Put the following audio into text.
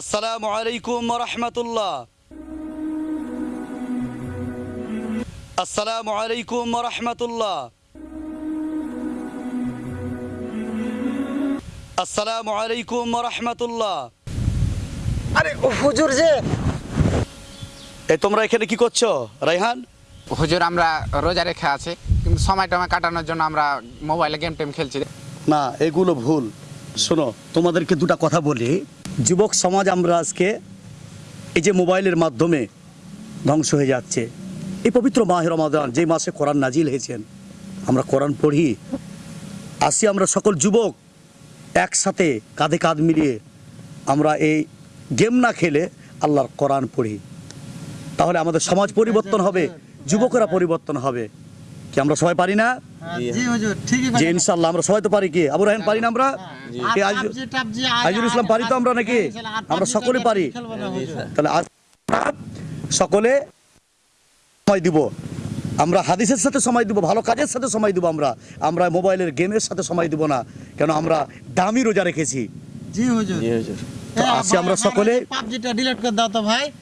আসসালামু আলাইকুম রহমতুল্লাহ। আসসালামু আলাইকুম রহমতুল্লাহ। আসসালামু আলাইকুম রহমতুল্লাহ। আরে হুজুর যে। এ তোমরা এখানে কি করছ রাইহান? হুজুর আমরা রোজা রেখে আছি কিন্তু সময় টময় কাটানোর জন্য আমরা মোবাইলে গেম টেম খেলছি। না এগুলো ভুল। শোনো তোমাদেরকে দুটা কথা বলি। যুবক সমাজ আমরা আজকে এই যে মোবাইলের মাধ্যমে ধ্বংস হয়ে যাচ্ছে। এই পবিত্র মাহের রমাদান, যে মাসে কোরআন নাজিল হয়েছেন, আমরা কোরআন পড়ি। আসি আমরা সকল যুবক একসাথে কাঁধে কাঁধ মিলিয়ে আমরা এই গেম না খেলে আল্লাহর কোরআন পড়ি। তাহলে আমাদের সমাজ পরিবর্তন হবে, যুবকরা পরিবর্তন হবে। কি আমরা সবাই পারি না? জি হুজুর ঠিকই যে ইনশাল্লাহ আমরা সবাই তো পারি কি? আবু রাহেন পারি না আমরা? কি আইজুল ইসলাম পারি তো আমরা নাকি? আমরা সকলে পারি। তাহলে আজ সকলে সময় দিব। আমরা হাদিসের সাথে সময় দিব ভালো কাজের সাথে সময় দিব আমরা। আমরা মোবাইলের গেমের সাথে সময় দিব না কেন আমরা দামি রোজা রেখেছি। জি হুজুর। আমরা সকলে পাবজিটা ডিলিট করে দাও তো ভাই।